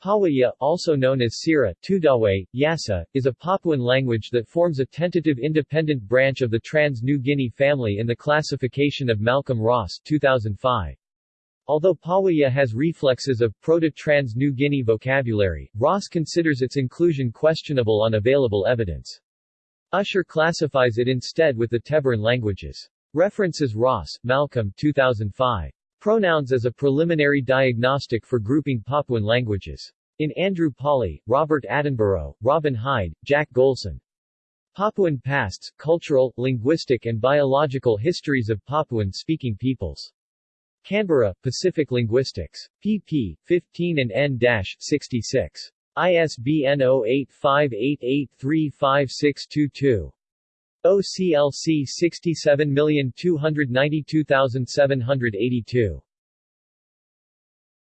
Pawaya, also known as Sira, Tudahwe, Yasa, is a Papuan language that forms a tentative independent branch of the Trans-New Guinea family in the classification of Malcolm Ross 2005. Although Pawaya has reflexes of Proto-Trans-New Guinea vocabulary, Ross considers its inclusion questionable on available evidence. Usher classifies it instead with the Teberan languages. References Ross, Malcolm 2005. Pronouns as a preliminary diagnostic for grouping Papuan languages. In Andrew Pawley, Robert Attenborough, Robin Hide, Jack Golson. Papuan Pasts, Cultural, Linguistic and Biological Histories of Papuan-Speaking Peoples. Canberra, Pacific Linguistics. pp. 15 and n-66. ISBN 0858835622. OCLC 67292782